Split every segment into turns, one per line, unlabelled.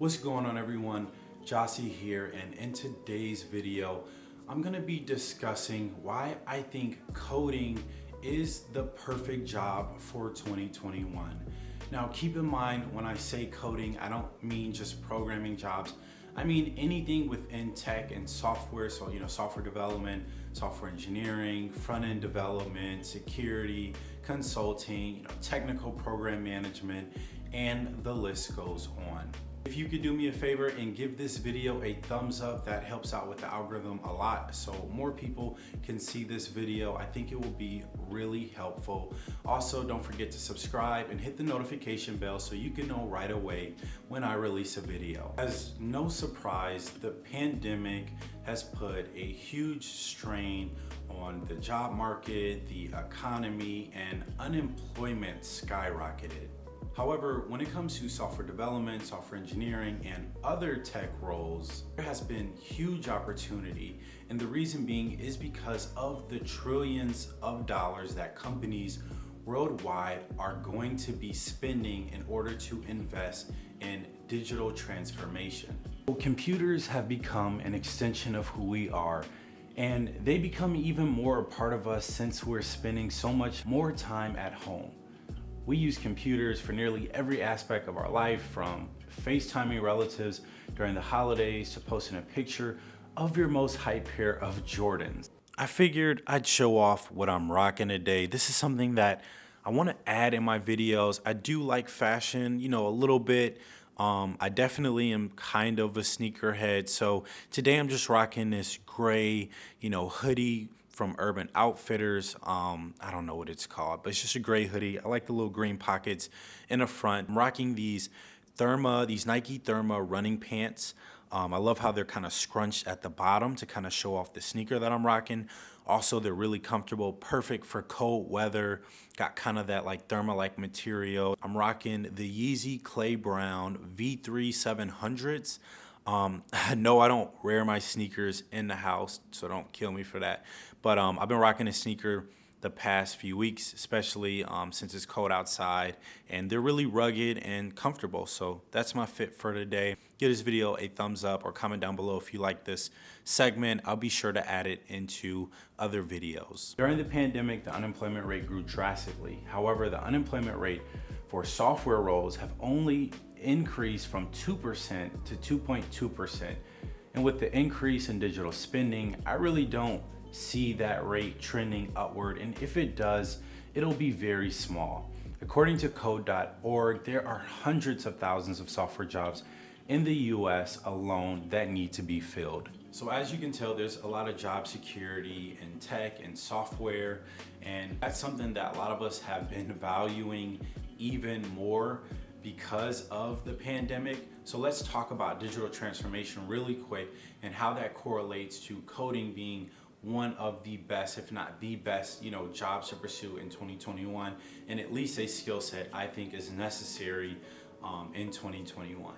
What's going on everyone? Jossie here and in today's video, I'm gonna be discussing why I think coding is the perfect job for 2021. Now keep in mind when I say coding, I don't mean just programming jobs. I mean anything within tech and software, so you know, software development, software engineering, front-end development, security, consulting, you know, technical program management, and the list goes on. If you could do me a favor and give this video a thumbs up, that helps out with the algorithm a lot so more people can see this video. I think it will be really helpful. Also, don't forget to subscribe and hit the notification bell so you can know right away when I release a video. As no surprise, the pandemic has put a huge strain on the job market, the economy, and unemployment skyrocketed. However, when it comes to software development, software engineering, and other tech roles, there has been huge opportunity. And the reason being is because of the trillions of dollars that companies worldwide are going to be spending in order to invest in digital transformation. Computers have become an extension of who we are and they become even more a part of us since we're spending so much more time at home. We use computers for nearly every aspect of our life from FaceTiming relatives during the holidays to posting a picture of your most hype pair of Jordans. I figured I'd show off what I'm rocking today. This is something that I want to add in my videos. I do like fashion, you know, a little bit. Um, I definitely am kind of a sneakerhead. So today I'm just rocking this gray, you know, hoodie from Urban Outfitters. Um, I don't know what it's called, but it's just a gray hoodie. I like the little green pockets in the front. I'm rocking these Therma, these Nike Therma running pants. Um, I love how they're kind of scrunched at the bottom to kind of show off the sneaker that I'm rocking. Also, they're really comfortable, perfect for cold weather. Got kind of that like thermal-like material. I'm rocking the Yeezy Clay Brown V3 700s. Um, no, I don't wear my sneakers in the house, so don't kill me for that. But um, I've been rocking a sneaker the past few weeks, especially um, since it's cold outside and they're really rugged and comfortable. So that's my fit for today. Give this video a thumbs up or comment down below if you like this segment. I'll be sure to add it into other videos. During the pandemic, the unemployment rate grew drastically. However, the unemployment rate for software roles have only increased from 2% to 2.2%. And with the increase in digital spending, I really don't see that rate trending upward. And if it does, it'll be very small. According to code.org, there are hundreds of thousands of software jobs in the US alone that need to be filled. So as you can tell, there's a lot of job security in tech and software, and that's something that a lot of us have been valuing even more because of the pandemic. So let's talk about digital transformation really quick and how that correlates to coding being one of the best, if not the best, you know, jobs to pursue in 2021, and at least a skill set I think is necessary um, in 2021.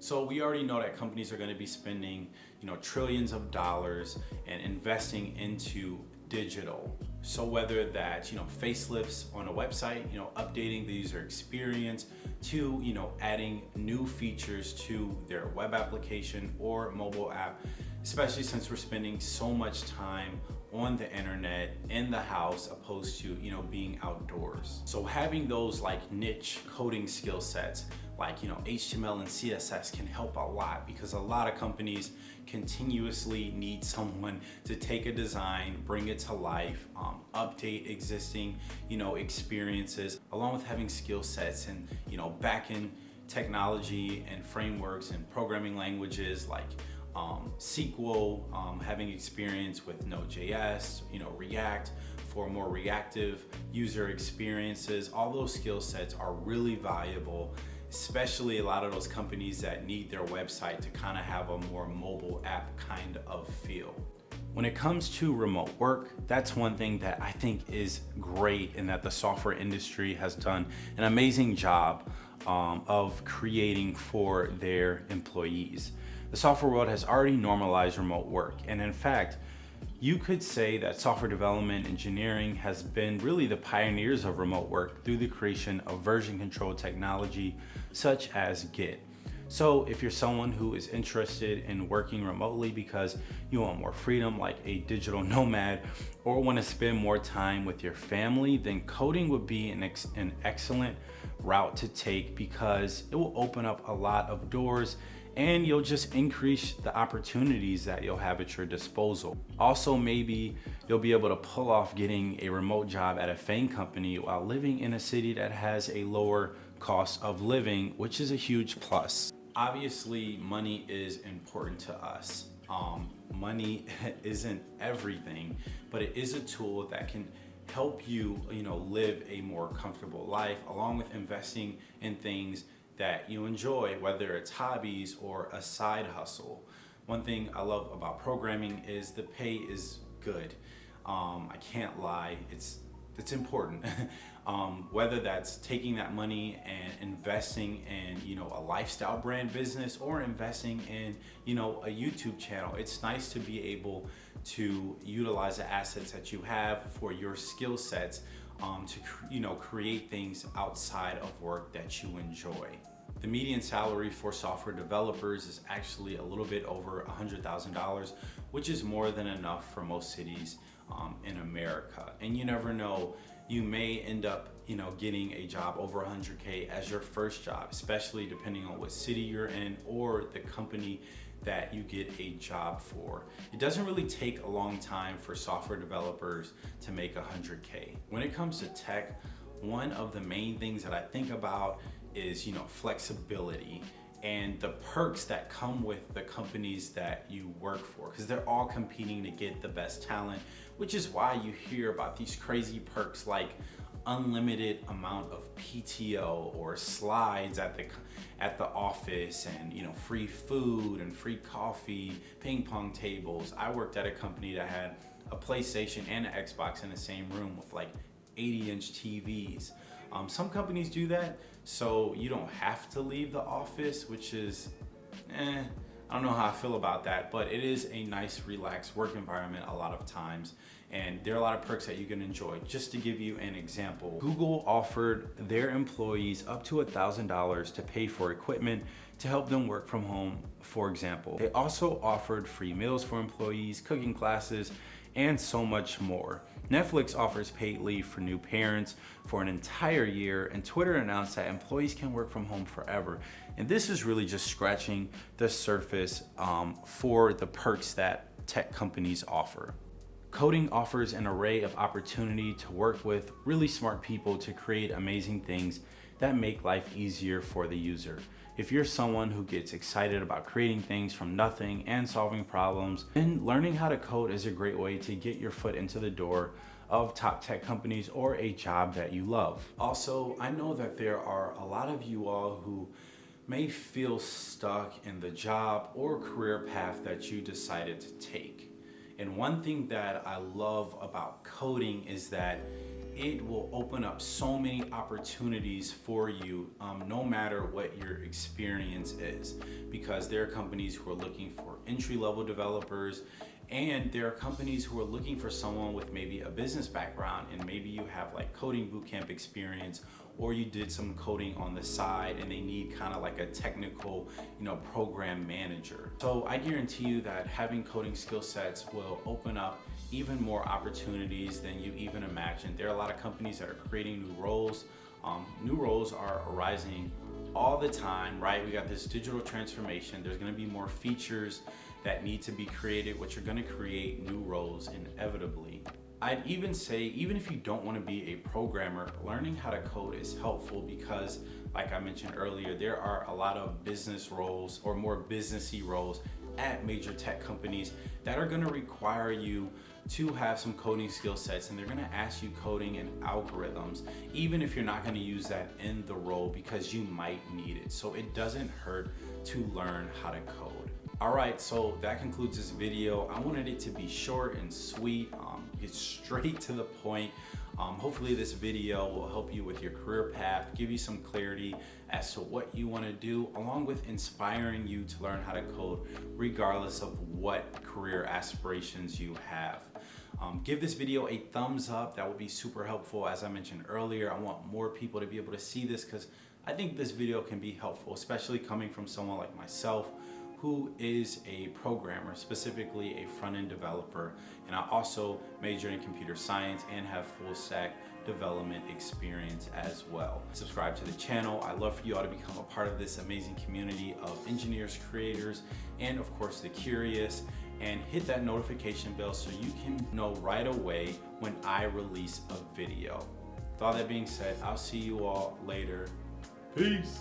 So we already know that companies are going to be spending, you know, trillions of dollars and investing into digital. So whether that's, you know, facelifts on a website, you know, updating the user experience to, you know, adding new features to their web application or mobile app, especially since we're spending so much time on the internet in the house opposed to you know being outdoors so having those like niche coding skill sets like you know HTML and CSS can help a lot because a lot of companies continuously need someone to take a design bring it to life um, update existing you know experiences along with having skill sets and you know back-end technology and frameworks and programming languages like um, SQL, um, having experience with Node.js, you know, React for more reactive user experiences. All those skill sets are really valuable, especially a lot of those companies that need their website to kind of have a more mobile app kind of feel. When it comes to remote work, that's one thing that I think is great and that the software industry has done an amazing job um, of creating for their employees. The software world has already normalized remote work. And in fact, you could say that software development engineering has been really the pioneers of remote work through the creation of version control technology such as Git. So if you're someone who is interested in working remotely because you want more freedom like a digital nomad or want to spend more time with your family, then coding would be an, ex an excellent route to take because it will open up a lot of doors and you'll just increase the opportunities that you'll have at your disposal. Also, maybe you'll be able to pull off getting a remote job at a FANG company while living in a city that has a lower cost of living, which is a huge plus. Obviously, money is important to us. Um, money isn't everything, but it is a tool that can help you, you know, live a more comfortable life along with investing in things that you enjoy, whether it's hobbies or a side hustle. One thing I love about programming is the pay is good. Um, I can't lie, it's, it's important. um, whether that's taking that money and investing in, you know, a lifestyle brand business or investing in, you know, a YouTube channel. It's nice to be able to utilize the assets that you have for your skill sets um, to you know create things outside of work that you enjoy. The median salary for software developers is actually a little bit over $100,000, which is more than enough for most cities um, in America. And you never know, you may end up you know, getting a job over 100K as your first job, especially depending on what city you're in or the company that you get a job for. It doesn't really take a long time for software developers to make 100K. When it comes to tech, one of the main things that I think about is, you know, flexibility and the perks that come with the companies that you work for because they're all competing to get the best talent, which is why you hear about these crazy perks like unlimited amount of PTO or slides at the at the office and you know free food and free coffee, ping pong tables. I worked at a company that had a PlayStation and an Xbox in the same room with like 80 inch TVs. Um, some companies do that so you don't have to leave the office, which is eh, I don't know how I feel about that, but it is a nice, relaxed work environment a lot of times. And there are a lot of perks that you can enjoy. Just to give you an example, Google offered their employees up to $1,000 to pay for equipment to help them work from home, for example. They also offered free meals for employees, cooking classes, and so much more. Netflix offers paid leave for new parents for an entire year, and Twitter announced that employees can work from home forever. And this is really just scratching the surface um, for the perks that tech companies offer. Coding offers an array of opportunity to work with really smart people to create amazing things that make life easier for the user. If you're someone who gets excited about creating things from nothing and solving problems, then learning how to code is a great way to get your foot into the door of top tech companies or a job that you love. Also, I know that there are a lot of you all who may feel stuck in the job or career path that you decided to take. And one thing that I love about coding is that it will open up so many opportunities for you um, no matter what your experience is because there are companies who are looking for entry-level developers and there are companies who are looking for someone with maybe a business background and maybe you have like coding bootcamp experience or you did some coding on the side and they need kind of like a technical, you know, program manager. So I guarantee you that having coding skill sets will open up even more opportunities than you even imagined. There are a lot of companies that are creating new roles. Um, new roles are arising all the time, right? We got this digital transformation. There's gonna be more features that need to be created, which are gonna create new roles inevitably. I'd even say, even if you don't wanna be a programmer, learning how to code is helpful because like I mentioned earlier, there are a lot of business roles or more businessy roles at major tech companies that are gonna require you to have some coding skill sets and they're gonna ask you coding and algorithms, even if you're not gonna use that in the role because you might need it. So it doesn't hurt to learn how to code. All right, so that concludes this video. I wanted it to be short and sweet, um, get straight to the point. Um, hopefully this video will help you with your career path, give you some clarity as to what you wanna do, along with inspiring you to learn how to code regardless of what career aspirations you have. Um, give this video a thumbs up, that would be super helpful. As I mentioned earlier, I want more people to be able to see this because I think this video can be helpful, especially coming from someone like myself who is a programmer, specifically a front-end developer. And I also majored in computer science and have full stack development experience as well. Subscribe to the channel. I love for you all to become a part of this amazing community of engineers, creators, and of course the curious and hit that notification bell so you can know right away when I release a video. With all that being said, I'll see you all later. Peace.